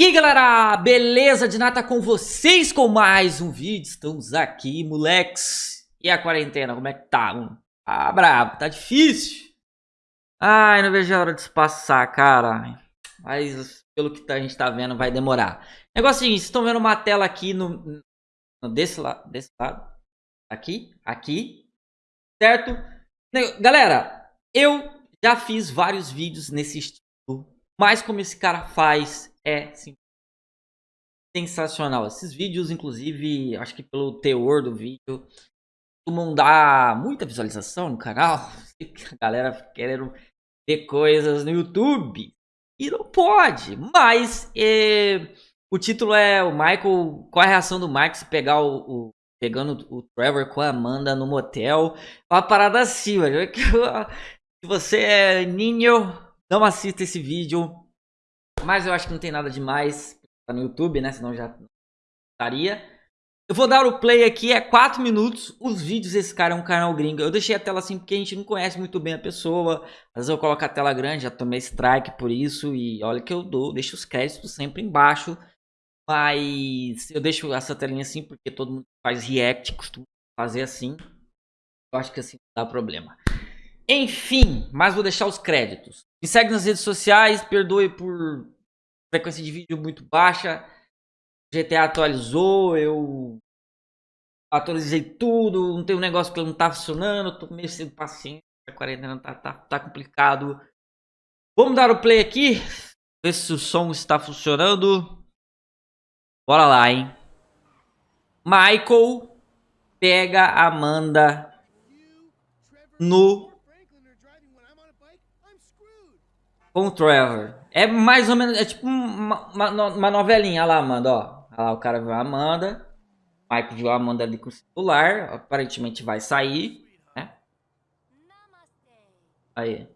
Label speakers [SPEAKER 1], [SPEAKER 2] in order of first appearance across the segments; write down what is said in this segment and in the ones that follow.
[SPEAKER 1] E aí galera, beleza? De nada com vocês com mais um vídeo, estamos aqui moleques. E a quarentena, como é que tá? Ah brabo, tá difícil. Ai, não vejo a hora de se passar, cara. Mas pelo que a gente tá vendo vai demorar. Negócio é seguinte, estão vendo uma tela aqui no, no desse, lado, desse lado? Aqui, aqui? Certo? Galera, eu já fiz vários vídeos nesse estilo Mas como esse cara faz é sim, sensacional. Esses vídeos, inclusive, acho que pelo teor do vídeo, costumam dar muita visualização no canal. A galera querendo ver coisas no YouTube. E não pode. Mas é, o título é o Michael. Qual a reação do Michael se pegar o, o pegando o Trevor com a Amanda no motel? Uma parada assim. Se você é ninho, não assista esse vídeo. Mas eu acho que não tem nada demais. Tá no YouTube, né? Senão já estaria. Eu vou dar o play aqui, é 4 minutos. Os vídeos desse cara é um canal gringo. Eu deixei a tela assim porque a gente não conhece muito bem a pessoa. Às vezes eu coloco a tela grande, já tomei strike por isso. E olha que eu dou, deixo os créditos sempre embaixo. Mas eu deixo essa telinha assim porque todo mundo faz react, costuma fazer assim. Eu acho que assim não dá problema. Enfim, mas vou deixar os créditos. Me segue nas redes sociais, perdoe por frequência de vídeo muito baixa. GTA atualizou, eu atualizei tudo, não tem um negócio que não tá funcionando, tô meio sem paciência, a quarentena tá, tá, tá complicado. Vamos dar o play aqui, ver se o som está funcionando. Bora lá, hein. Michael pega Amanda no com o Trevor. É mais ou menos, é tipo uma, uma, uma novelinha. Lá, Amanda, ó. Olha lá, o cara viu a Amanda. Mike viu a Amanda ali com o celular. Aparentemente vai sair, né? Aí.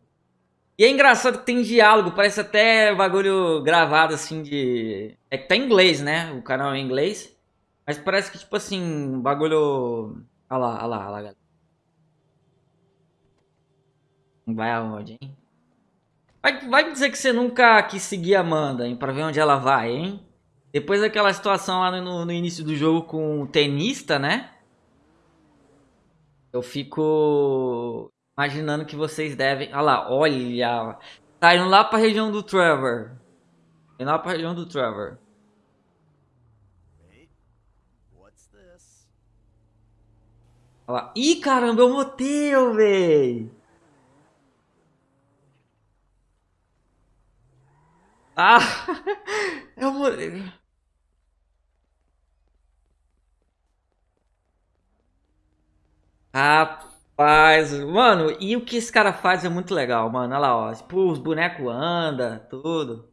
[SPEAKER 1] E é engraçado que tem diálogo, parece até bagulho gravado assim de... É que tá em inglês, né? O canal é em inglês. Mas parece que, tipo assim, bagulho... Olha lá, olha lá, olha lá, galera. Vai aonde, hein? Vai, vai dizer que você nunca quis seguir a Amanda, hein? Pra ver onde ela vai, hein? Depois daquela situação lá no, no início do jogo com o tenista, né? Eu fico imaginando que vocês devem... Olha lá, olha... Tá indo lá pra região do Trevor. Indo lá pra região do Trevor. Olha lá. Ih, caramba, é um motel, véi! Ah! É uma... Rapaz, mano, e o que esse cara faz é muito legal, mano. Olha lá, ó. Tipo, os bonecos andam, tudo.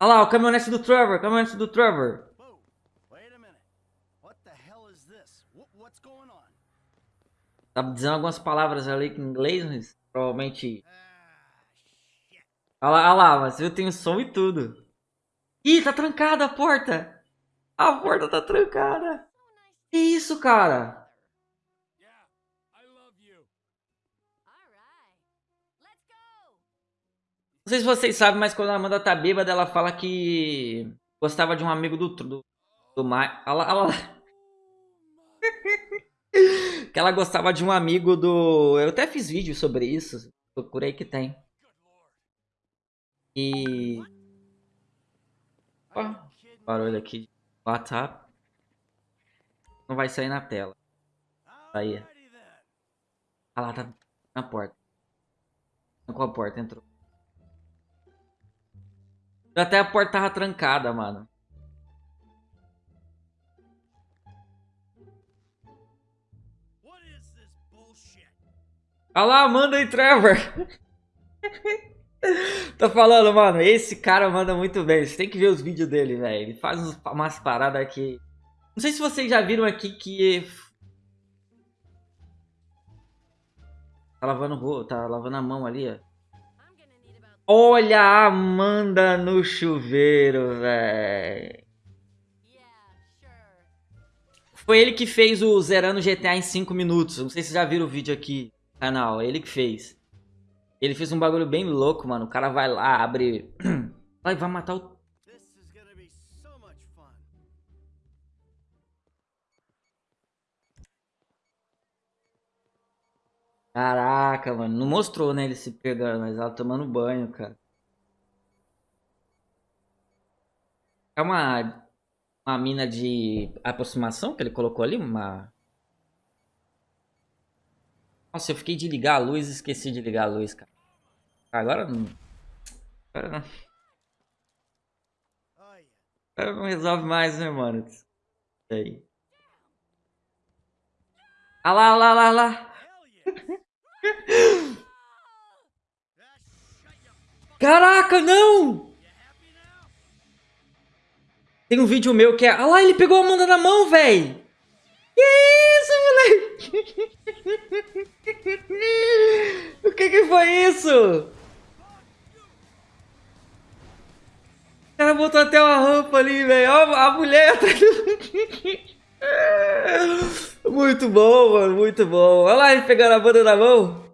[SPEAKER 1] Olha lá, o caminhonete do Trevor, caminhonete do Trevor. Tá dizendo algumas palavras ali em inglês, mas provavelmente Olha lá, olha lá, mas eu tenho som e tudo. Ih, tá trancada a porta. A porta tá trancada. Que isso, cara? Não sei se vocês sabem, mas quando a Amanda tá bêbada, ela fala que gostava de um amigo do, do, do. Olha lá, olha lá. que ela gostava de um amigo do... Eu até fiz vídeo sobre isso. Procurei que tem. E... Opa, barulho aqui de WhatsApp. Não vai sair na tela. Aí. Ah lá, tá na porta. Com a porta, entrou. Até a porta tava trancada, mano. Olha lá, Amanda e Trevor. Tô falando, mano, esse cara manda muito bem. Você tem que ver os vídeos dele, velho. Ele faz umas paradas aqui. Não sei se vocês já viram aqui que... Tá lavando, tá lavando a mão ali, ó. Olha a Amanda no chuveiro, velho. Foi ele que fez o Zerando GTA em 5 minutos. Não sei se vocês já viram o vídeo aqui no canal. É ele que fez. Ele fez um bagulho bem louco, mano. O cara vai lá, abre... Ai, vai matar o... Caraca, mano. Não mostrou, né, ele se pegando, mas ela tomando banho, cara. É uma, uma mina de aproximação que ele colocou ali? Uma... Nossa, eu fiquei de ligar a luz e esqueci de ligar a luz, cara. Agora não... Agora não... Agora não resolve mais, né, mano? Aí. Ah lá, ah lá, ah lá, ah lá. Caraca, não! Tem um vídeo meu que é... Ah lá, ele pegou a Amanda na mão, velho! Que isso, moleque? o que que foi isso? O cara botou até uma rampa ali, velho. A mulher tá... Muito bom, mano, muito bom. Olha lá ele pegando a banda na mão.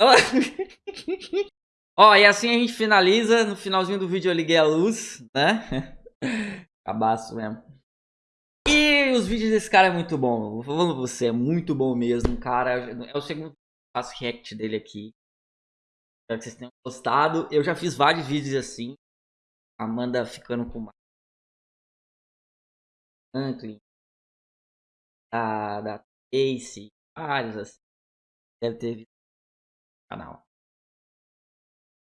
[SPEAKER 1] Olha lá. Ó, e assim a gente finaliza. No finalzinho do vídeo eu liguei a luz, né? Cabaço mesmo. E os vídeos desse cara é muito bom. Vou falando pra você, é muito bom mesmo, cara. É o segundo faço react dele aqui. Espero que vocês tenham gostado. Eu já fiz vários vídeos assim. Amanda ficando com Franklin. Da, da. Vários assim. Deve ter visto no canal.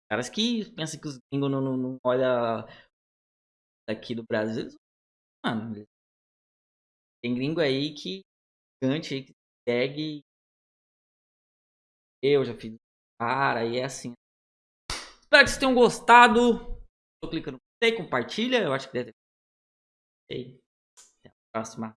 [SPEAKER 1] Caras que pensam que os gringos não, não, não olham aqui do Brasil. Mano, tem gringo aí que gigante aí que segue. Eu já fiz cara e é assim. Espero que vocês tenham gostado. Tô clicando no gostei, compartilha. Eu acho que deve ter. Até a próxima.